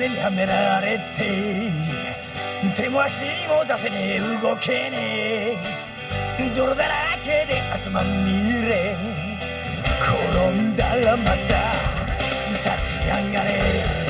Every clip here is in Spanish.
目にはめられて手も足も出せねえ。動けねえ。泥だらけで汗まみれ。転んだらまた立ち上がれ。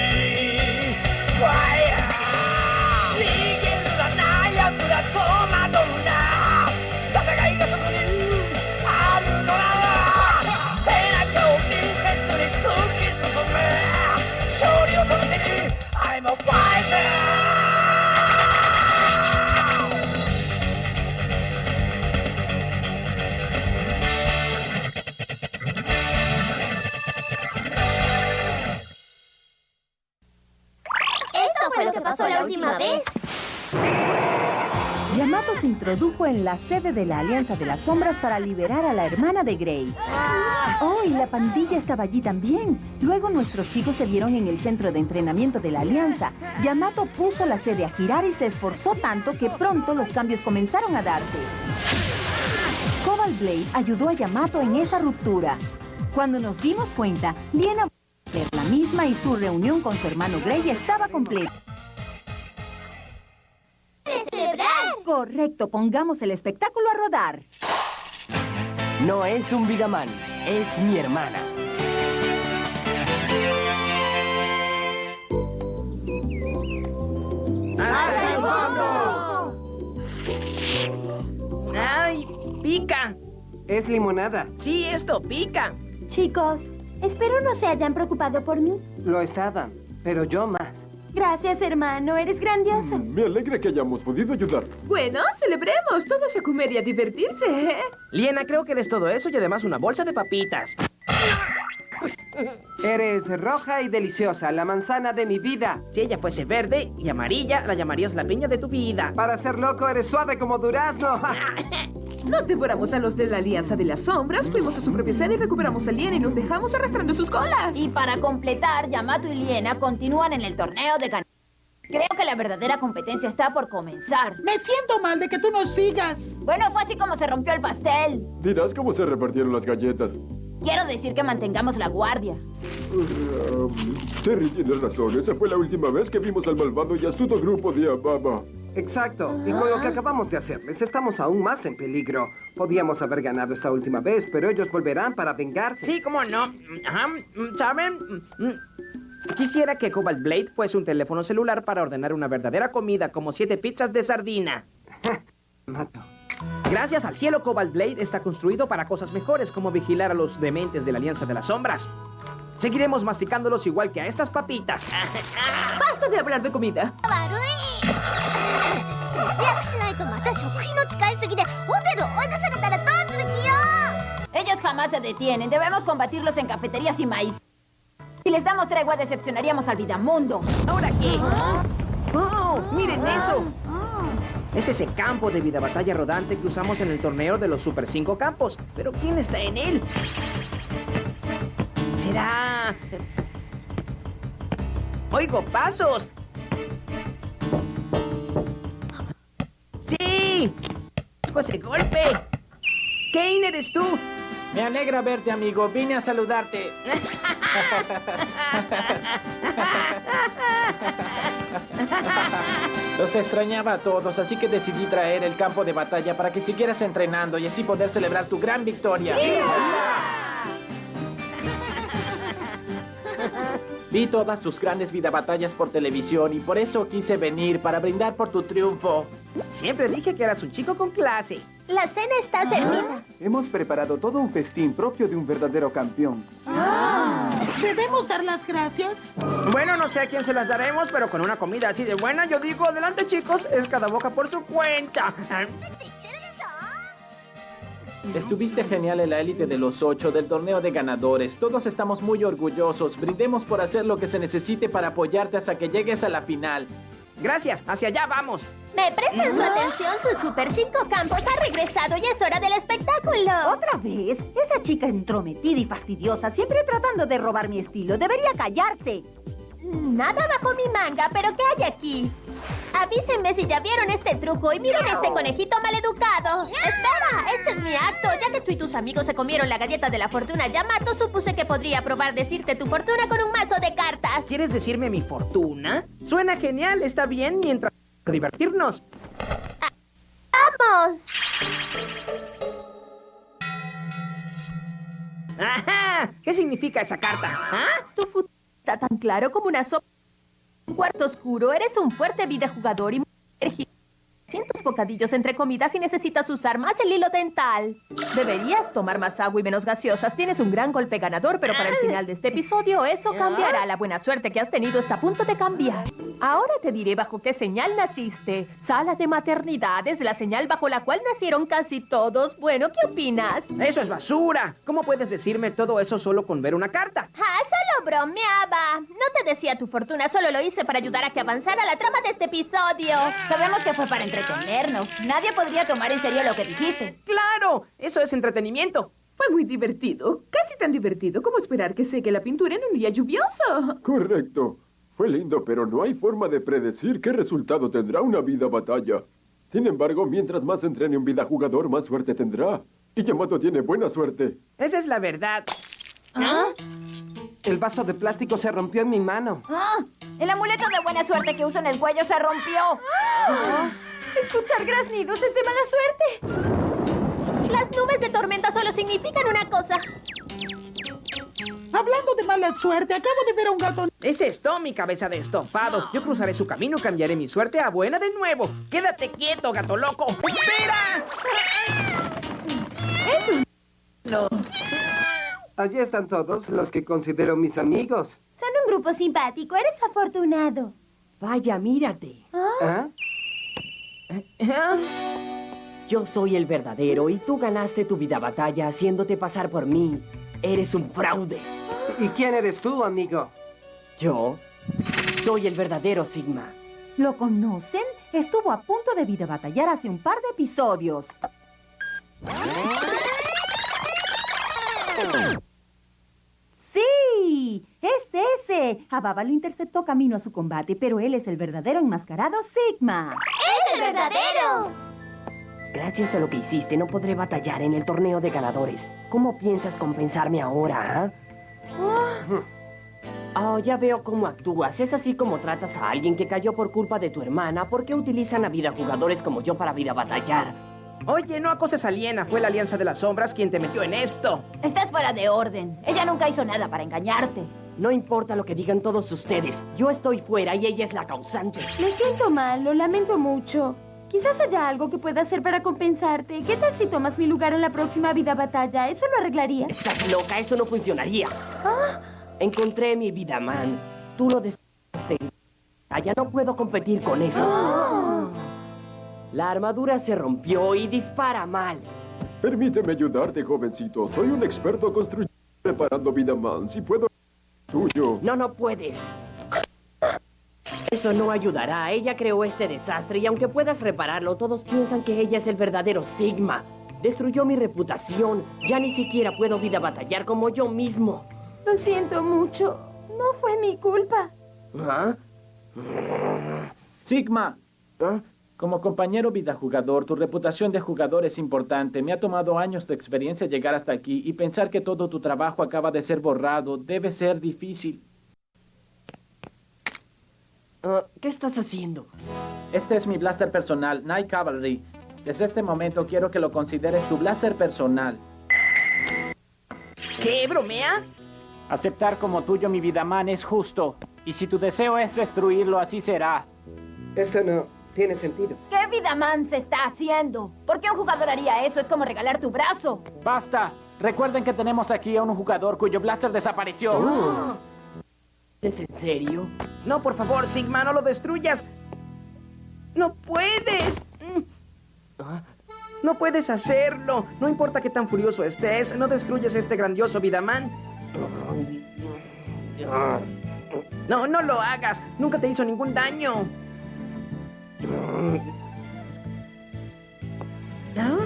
Lo que pasó la última vez. Yamato se introdujo en la sede de la Alianza de las Sombras para liberar a la hermana de Grey. Oh, y la pandilla estaba allí también. Luego nuestros chicos se vieron en el centro de entrenamiento de la Alianza. Yamato puso la sede a girar y se esforzó tanto que pronto los cambios comenzaron a darse. Cobalt Blade ayudó a Yamato en esa ruptura. Cuando nos dimos cuenta, Liena a la misma y su reunión con su hermano Grey estaba completa. Correcto, pongamos el espectáculo a rodar. No es un Vidaman, es mi hermana. ¡Hasta el fondo! ¡Ay! ¡Pica! Es limonada. Sí, esto pica. Chicos, espero no se hayan preocupado por mí. Lo estaban, pero yo más. Gracias, hermano. Eres grandioso. Me alegra que hayamos podido ayudar. Bueno, celebremos. Todos a comer y a divertirse. ¿eh? Liena, creo que eres todo eso y además una bolsa de papitas. Eres roja y deliciosa, la manzana de mi vida. Si ella fuese verde y amarilla, la llamarías la piña de tu vida. Para ser loco, eres suave como durazno. Nos devoramos a los de la Alianza de las Sombras, fuimos a su propia sede y recuperamos a Liena y nos dejamos arrastrando sus colas. Y para completar, Yamato y Liena continúan en el torneo de gan... Creo que la verdadera competencia está por comenzar. Me siento mal de que tú nos sigas. Bueno, fue así como se rompió el pastel. Dirás cómo se repartieron las galletas. Quiero decir que mantengamos la guardia. Um, Terry tiene razón. Esa fue la última vez que vimos al malvado y astuto grupo de Ababa. Exacto. Y con lo que acabamos de hacerles, estamos aún más en peligro. Podíamos haber ganado esta última vez, pero ellos volverán para vengarse. Sí, cómo no. Ajá, ¿saben? Quisiera que Cobalt Blade fuese un teléfono celular para ordenar una verdadera comida, como siete pizzas de sardina. Mato. Gracias al cielo, Cobalt Blade está construido para cosas mejores, como vigilar a los dementes de la Alianza de las Sombras. Seguiremos masticándolos igual que a estas papitas. Basta de hablar de comida. 節約しないとまた食費の使いすぎでホテル追い出されたらどうする気よ Ellos jamás se detienen. Debemos combatirlos en cafeterías y maíz. Si les damos tregua, decepcionaríamos al Vidamundo. ¿Ahora qué? ¡Oh! ¡Miren eso! Es ese campo de vida batalla rodante que usamos en el torneo de los Super 5 campos. Pero ¿quién está en él? ¿Será...? ¡Oigo pasos! ¡Sí! ¡Fue ese golpe! ¿Kane eres tú? Me alegra verte, amigo. Vine a saludarte. Los extrañaba a todos, así que decidí traer el campo de batalla para que siguieras entrenando y así poder celebrar tu gran victoria. Vi todas tus grandes vida batallas por televisión y por eso quise venir para brindar por tu triunfo. Siempre dije que eras un chico con clase. La cena está servida. Hemos preparado todo un festín propio de un verdadero campeón. ¿Debemos dar las gracias? Bueno, no sé a quién se las daremos, pero con una comida así de buena, yo digo, adelante chicos, es cada boca por su cuenta. Estuviste genial en la élite de los ocho del torneo de ganadores. Todos estamos muy orgullosos. Brindemos por hacer lo que se necesite para apoyarte hasta que llegues a la final. Gracias, hacia allá vamos. ¿Me prestan su atención? Su Super 5 Campos ha regresado y es hora del espectáculo. ¿Otra vez? Esa chica entrometida y fastidiosa, siempre tratando de robar mi estilo. Debería callarse. Nada bajo mi manga, pero ¿qué hay aquí? Avísenme si ya vieron este truco y miren este conejito maleducado. Espera, este es mi acto. Ya que tú y tus amigos se comieron la galleta de la fortuna Yamato, supuse que podría probar decirte tu fortuna con un mazo de cartas. ¿Quieres decirme mi fortuna? Suena genial, está bien mientras divertirnos. ¡Vamos! ¡Ajá! ¿Qué significa esa carta? ¿Ah? Tu futuro está tan claro como una sopa. Un cuarto oscuro, eres un fuerte videojugador y muy bocadillos entre comidas y necesitas usar más el hilo dental. Deberías tomar más agua y menos gaseosas. Tienes un gran golpe ganador, pero para el final de este episodio eso cambiará. La buena suerte que has tenido está a punto de cambiar. Ahora te diré bajo qué señal naciste. Sala de maternidad es la señal bajo la cual nacieron casi todos. Bueno, ¿qué opinas? ¡Eso es basura! ¿Cómo puedes decirme todo eso solo con ver una carta? ¡Ah, solo bromeaba! No te decía tu fortuna, solo lo hice para ayudar a que avanzara la trama de este episodio. Sabemos que fue para entretenernos. Nadie podría tomar en serio lo que dijiste. ¡Claro! Eso es entretenimiento. Fue muy divertido. Casi tan divertido como esperar que seque la pintura en un día lluvioso. Correcto. Fue lindo, pero no hay forma de predecir qué resultado tendrá una vida batalla. Sin embargo, mientras más entrene un vida jugador, más suerte tendrá. Y Yamato tiene buena suerte. Esa es la verdad. ¿Ah? El vaso de plástico se rompió en mi mano. ¡Ah! El amuleto de buena suerte que uso en el cuello se rompió. ¡Ah! Escuchar graznidos es de mala suerte. Las nubes de tormenta solo significan una cosa. Hablando de mala suerte, acabo de ver a un gato. Es esto, mi cabeza de estofado. Yo cruzaré su camino y cambiaré mi suerte a buena de nuevo. Quédate quieto, gato loco. ¡Espera! Es un... No. Allí están todos los que considero mis amigos. Son un grupo simpático. Eres afortunado. Vaya, mírate. ¿Ah? Yo soy el verdadero y tú ganaste tu vida batalla haciéndote pasar por mí. Eres un fraude. ¿Y quién eres tú, amigo? Yo soy el verdadero Sigma. ¿Lo conocen? Estuvo a punto de vida batallar hace un par de episodios. ¡Sí! ¡Es ese! A Baba lo interceptó camino a su combate, pero él es el verdadero enmascarado Sigma. ¡Es el verdadero! Gracias a lo que hiciste, no podré batallar en el torneo de ganadores. ¿Cómo piensas compensarme ahora, ah? Oh, ya veo cómo actúas. Es así como tratas a alguien que cayó por culpa de tu hermana. ¿Por qué utilizan a vida jugadores como yo para vida batallar? Oye, no acoses a Liena. Fue la Alianza de las Sombras quien te metió en esto. Estás fuera de orden. Ella nunca hizo nada para engañarte. No importa lo que digan todos ustedes. Yo estoy fuera y ella es la causante. Me siento mal, lo lamento mucho. Quizás haya algo que pueda hacer para compensarte. ¿Qué tal si tomas mi lugar en la próxima vida batalla? ¿Eso lo arreglaría? Estás loca, eso no funcionaría. ¿Ah? Encontré mi vida, man. Tú lo destruiste. Ya no puedo competir con eso. ¡Ah! La armadura se rompió y dispara mal. Permíteme ayudarte, jovencito. Soy un experto construyendo preparando vida man. Si puedo... Tuyo. No, no puedes. Eso no ayudará. Ella creó este desastre y aunque puedas repararlo, todos piensan que ella es el verdadero Sigma. Destruyó mi reputación. Ya ni siquiera puedo vida batallar como yo mismo. Lo siento mucho. No fue mi culpa. ¿Ah? Sigma. Como compañero vida jugador, tu reputación de jugador es importante. Me ha tomado años de experiencia llegar hasta aquí y pensar que todo tu trabajo acaba de ser borrado debe ser difícil. Uh, ¿Qué estás haciendo? Este es mi blaster personal, Night Cavalry. Desde este momento quiero que lo consideres tu blaster personal. ¿Qué? ¿Bromea? Aceptar como tuyo mi Vidaman es justo. Y si tu deseo es destruirlo, así será. Esto no tiene sentido. ¿Qué Vidaman se está haciendo? ¿Por qué un jugador haría eso? Es como regalar tu brazo. ¡Basta! Recuerden que tenemos aquí a un jugador cuyo blaster desapareció. Oh. ¿Es en serio? No, por favor, Sigma, no lo destruyas. ¡No puedes! ¿Ah? No puedes hacerlo. No importa qué tan furioso estés, no destruyes este grandioso Vidaman. No, no lo hagas. Nunca te hizo ningún daño. ¿Ah?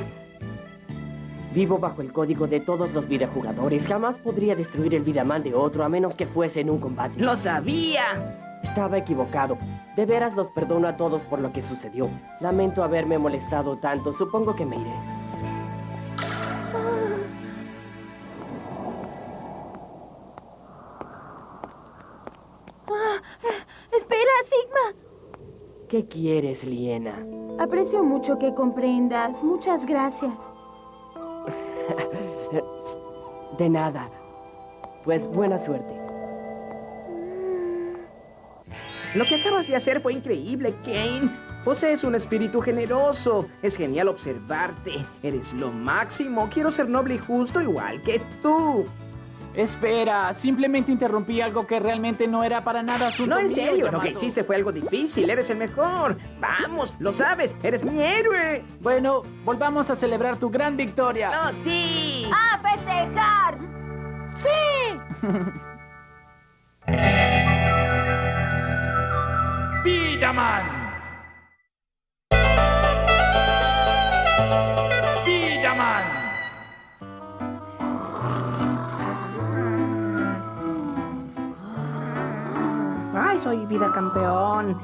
Vivo bajo el código de todos los videojugadores. Jamás podría destruir el Vidaman de otro a menos que fuese en un combate. ¡Lo sabía! Estaba equivocado. De veras los perdono a todos por lo que sucedió. Lamento haberme molestado tanto. Supongo que me iré. ¿Qué quieres, Liena? Aprecio mucho que comprendas. Muchas gracias. De nada. Pues buena suerte. Lo que acabas de hacer fue increíble, Kane. Posees un espíritu generoso. Es genial observarte. Eres lo máximo. Quiero ser noble y justo igual que tú. Espera, simplemente interrumpí algo que realmente no era para nada asunto No, en mío, serio, lo que hiciste fue algo difícil. Eres el mejor. Vamos, lo sabes. Eres mi héroe. Bueno, volvamos a celebrar tu gran victoria. ¡Oh, sí! ¡A festejar! Vidaman. Vidaman. Soy vida campeón.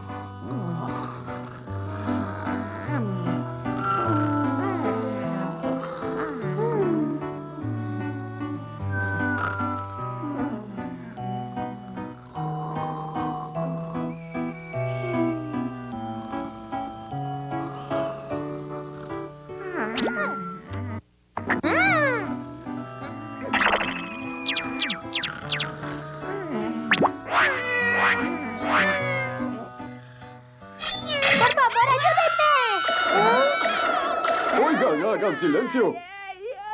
Silencio.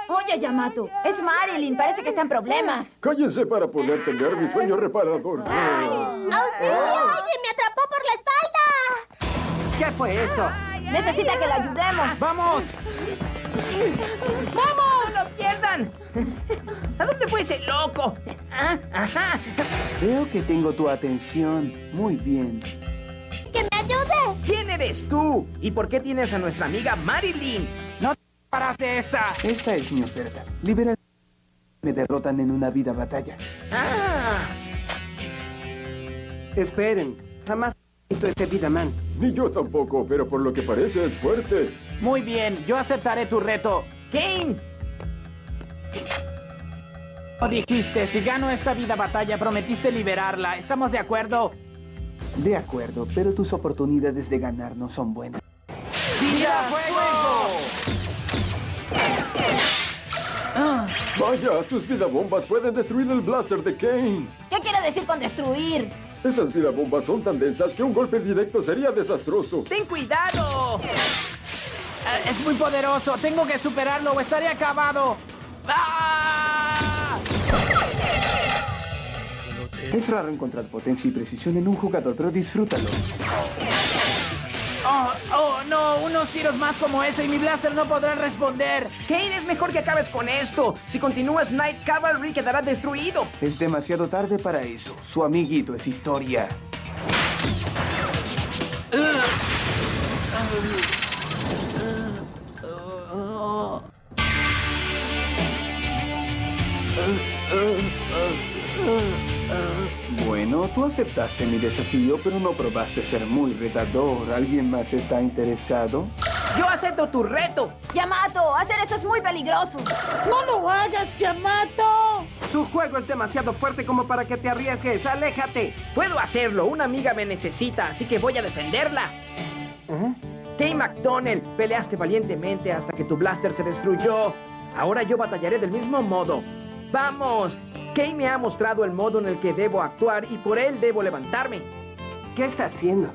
Oye, Yamato, es Marilyn. Parece que está en problemas. Cállense para ponerte nervios, mi sueño reparador. ¡Auxilio! ¡Alguien me atrapó por la espalda! ¿Qué fue eso? Necesita que la ayudemos. ¡Vamos! ¡Vamos! ¡No lo pierdan! ¿A dónde fue ese loco? Ah, ajá. Veo que tengo tu atención. Muy bien. ¡Que me ayude! ¿Quién eres tú? ¿Y por qué tienes a nuestra amiga Marilyn? ¡No te paras de esta! Esta es mi oferta. Libera me derrotan en una vida batalla. Ah, Esperen, jamás he visto ese Vidaman. Ni yo tampoco, pero por lo que parece es fuerte. Muy bien, yo aceptaré tu reto. Kane. Lo dijiste, si gano esta vida batalla, prometiste liberarla. ¿Estamos de acuerdo? De acuerdo, pero tus oportunidades de ganar no son buenas. ¡Vida fuego! Vaya, sus vidabombas pueden destruir el blaster de Kane. ¿Qué quiere decir con destruir? Esas vidabombas son tan densas que un golpe directo sería desastroso. ¡Ten cuidado! Eh, Es muy poderoso. Tengo que superarlo o estaré acabado. ¡Ah! Es raro encontrar potencia y precisión en un jugador, pero disfrútalo. No, unos tiros más como ese y mi blaster no podrá responder. Kane, es mejor que acabes con esto. Si continúas, Night Cavalry quedará destruido. Es demasiado tarde para eso. Su amiguito es historia. Bueno, tú aceptaste mi desafío, pero no probaste ser muy retador. ¿Alguien más está interesado? Yo acepto tu reto. Yamato, hacer eso es muy peligroso. ¡No lo hagas, Yamato! Su juego es demasiado fuerte como para que te arriesgues. ¡Aléjate! Puedo hacerlo. Una amiga me necesita, así que voy a defenderla. Kane McDonnell, peleaste valientemente hasta que tu blaster se destruyó. Ahora yo batallaré del mismo modo. ¡Vamos! Kane me ha mostrado el modo en el que debo actuar y por él debo levantarme. ¿Qué está haciendo?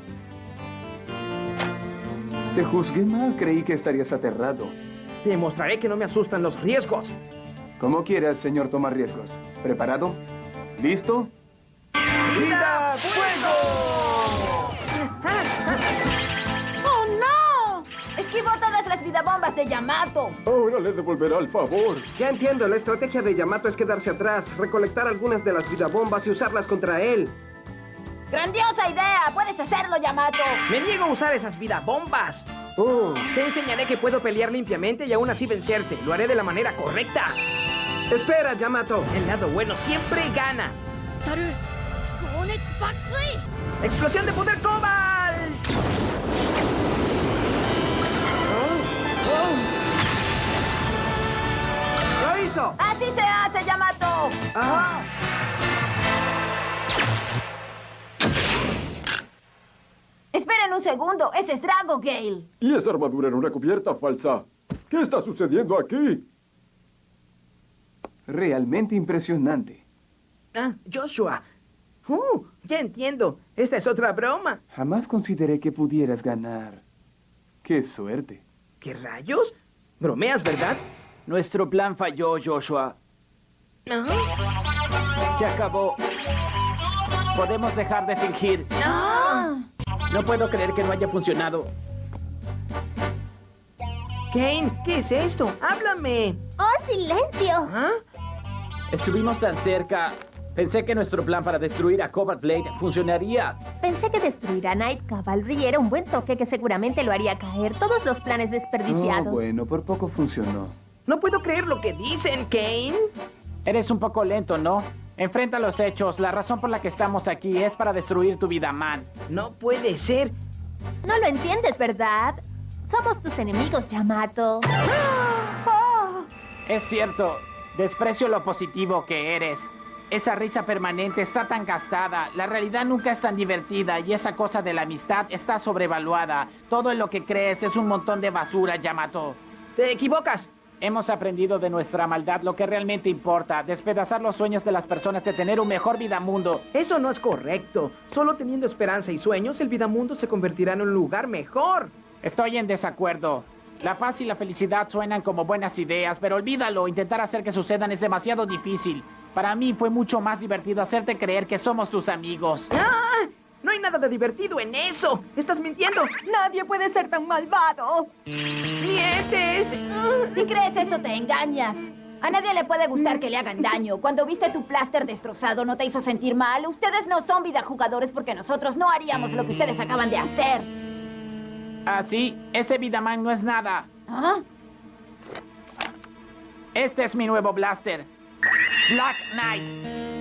Te juzgué mal, creí que estarías aterrado. Te mostraré que no me asustan los riesgos. Como quieras, señor toma riesgos. ¿Preparado? ¿Listo? ¡Vida fuego! ¡Oh, no! Esquivó todas las vidabombas bombas de Yamato. Ahora le devolverá el favor. Ya entiendo, la estrategia de Yamato es quedarse atrás, recolectar algunas de las vidabombas y usarlas contra él. ¡Grandiosa idea! ¡Puedes hacerlo, Yamato! Me niego a usar esas vidabombas. Oh, Te enseñaré que puedo pelear limpiamente y aún así vencerte. Lo haré de la manera correcta. espera, Yamato. El lado bueno siempre gana. ¡Explosión de poder Cobalt! ¡Así se hace, Yamato! Ah. Esperen un segundo. Ese es Drago Gale. Y esa armadura en una cubierta falsa. ¿Qué está sucediendo aquí? Realmente impresionante. Ah, Joshua. Uh, ya entiendo. Esta es otra broma. Jamás consideré que pudieras ganar. ¡Qué suerte! ¿Qué rayos? Bromeas, ¿verdad? Nuestro plan falló, Joshua. Se acabó. Podemos dejar de fingir. No puedo creer que no haya funcionado. Kane, ¿qué es esto? ¡Háblame! ¡Oh, silencio! ¿Ah? Estuvimos tan cerca. Pensé que nuestro plan para destruir a Cobalt Blade funcionaría. Pensé que destruir a Night Cavalry era un buen toque que seguramente lo haría caer todos los planes Oh, desperdiciados. bueno, por poco funcionó. No puedo creer lo que dicen, Kane. Eres un poco lento, ¿no? Enfrenta los hechos. La razón por la que estamos aquí es para destruir tu vida, man. No puede ser. No lo entiendes, ¿verdad? Somos tus enemigos, Yamato. Es cierto. Desprecio lo positivo que eres. Esa risa permanente está tan gastada. La realidad nunca es tan divertida y esa cosa de la amistad está sobrevaluada. Todo en lo que crees es un montón de basura, Yamato. Te equivocas. Hemos aprendido de nuestra maldad lo que realmente importa, despedazar los sueños de las personas de tener un mejor vida mundo. Eso no es correcto. Solo teniendo esperanza y sueños, el Vidamundo se convertirá en un lugar mejor. Estoy en desacuerdo. La paz y la felicidad suenan como buenas ideas, pero olvídalo, intentar hacer que sucedan es demasiado difícil. Para mí fue mucho más divertido hacerte creer que somos tus amigos. ¡Ah! No hay nada de divertido en eso. Estás mintiendo. Nadie puede ser tan malvado. ¡Mientes! Si crees eso, te engañas. A nadie le puede gustar que le hagan daño. Cuando viste tu pláster destrozado, ¿no te hizo sentir mal? Ustedes no son vida jugadores porque nosotros no haríamos lo que ustedes acaban de hacer. Ah, sí, ese Vidaman no es nada. ¿Ah? Este es mi nuevo blaster. Black Knight.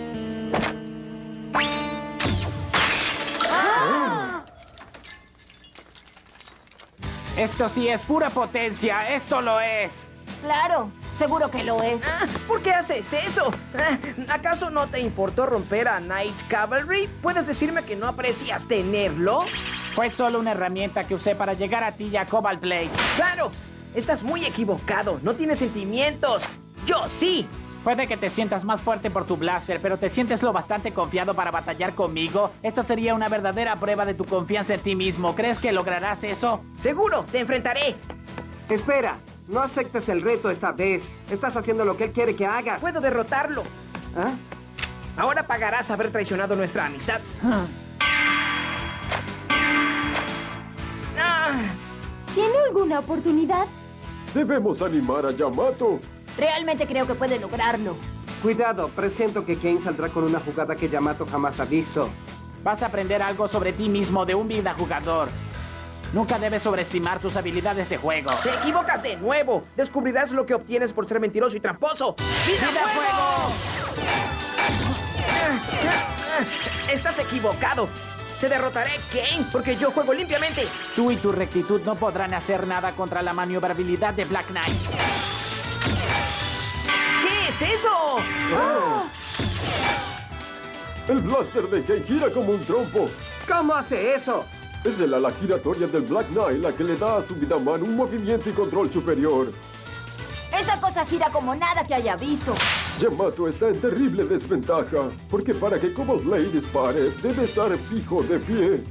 Esto sí es pura potencia, esto lo es. Claro, seguro que lo es. Ah, ¿Por qué haces eso? Ah, ¿Acaso no te importó romper a Night Cavalry? ¿Puedes decirme que no aprecias tenerlo? Fue solo una herramienta que usé para llegar a ti y a Cobalt Blade. ¡Claro! Estás muy equivocado. No tienes sentimientos. ¡Yo sí! Puede que te sientas más fuerte por tu blaster, pero ¿te sientes lo bastante confiado para batallar conmigo? Esa sería una verdadera prueba de tu confianza en ti mismo. ¿Crees que lograrás eso? ¡Seguro! ¡Te enfrentaré! Espera, no aceptes el reto esta vez. Estás haciendo lo que él quiere que hagas. ¡Puedo derrotarlo! ¿Ah? Ahora pagarás haber traicionado nuestra amistad. Ah, ¿Tiene alguna oportunidad? Debemos animar a Yamato. Realmente creo que puede lograrlo. Cuidado, presiento que Kane saldrá con una jugada que Yamato jamás ha visto. Vas a aprender algo sobre ti mismo de un vida jugador. Nunca debes sobreestimar tus habilidades de juego. ¡Te equivocas de nuevo! Descubrirás lo que obtienes por ser mentiroso y tramposo. ¡Vida, fuego! Estás equivocado. Te derrotaré, Kane, porque yo juego limpiamente. Tú y tu rectitud no podrán hacer nada contra la maniobrabilidad de Black Knight. ¿Qué es eso? El blaster de Kane gira como un trompo. ¿Cómo hace eso? Es el ala giratoria del Black Knight la que le da a su Vidaman un movimiento y control superior. Esa cosa gira como nada que haya visto. Yamato está en terrible desventaja, porque para que Cobalt Blade dispare, debe estar fijo de pie.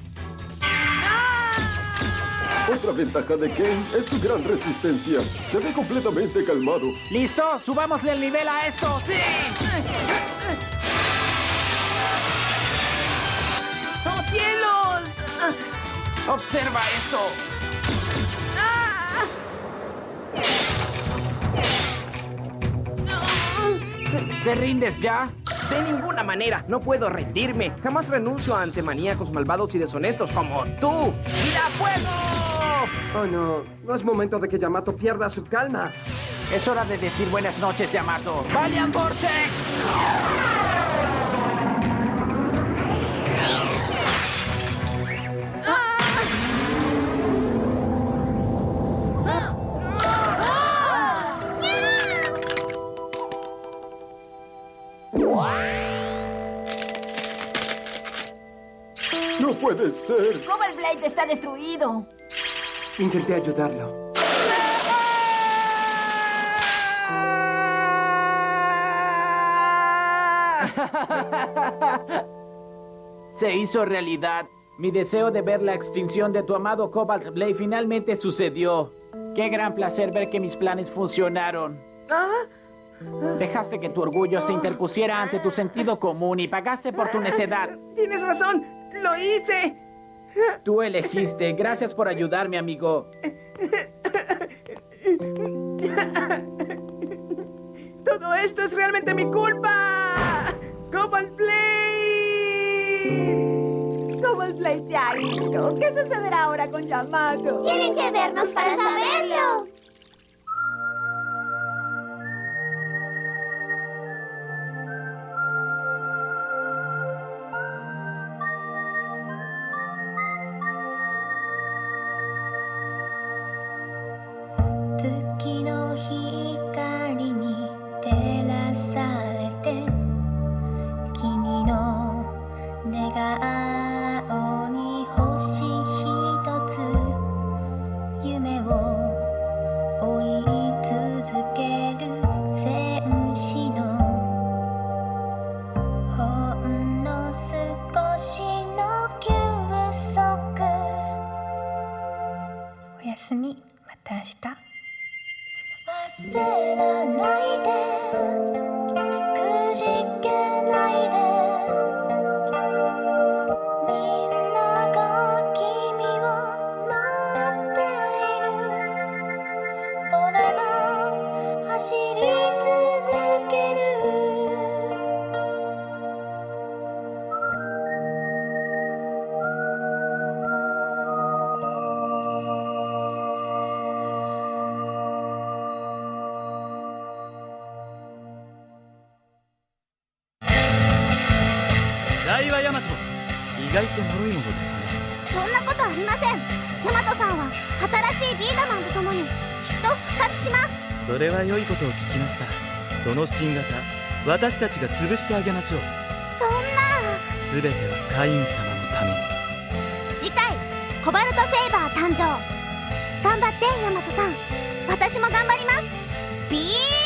Otra ventaja de Ken es su gran resistencia. Se ve completamente calmado. ¿Listo? ¡Subámosle el nivel a esto! ¡Sí! ¡Oh, cielos! ¡Observa esto! ¿Te rindes ya? De ninguna manera, no puedo rendirme. Jamás renuncio ante maníacos malvados y deshonestos como tú. ¡Mira fuego! Oh, no. No es momento de que Yamato pierda su calma. Es hora de decir buenas noches, Yamato. ¡Valiant Vortex! ¡No puede ser! Cobalt Blade está destruido. Intenté ayudarlo. Se hizo realidad. Mi deseo de ver la extinción de tu amado Cobalt Blade finalmente sucedió. Qué gran placer ver que mis planes funcionaron. Dejaste que tu orgullo se interpusiera ante tu sentido común y pagaste por tu necedad. Tienes razón, lo hice. Tú elegiste. Gracias por ayudarme, amigo. Todo esto es realmente mi culpa. Cobalt Blade. Cobalt Blade se ha ido. ¿Qué sucederá ahora con Yamato? Tienen que vernos para saberlo. 내가 아 れは良いことを聞きました。その新型私たちが潰してあげましょう。そんな。全てはカイン様のため。に次回コバルトセイバー誕生。頑張ってヤマトさん。私も頑張ります。ビー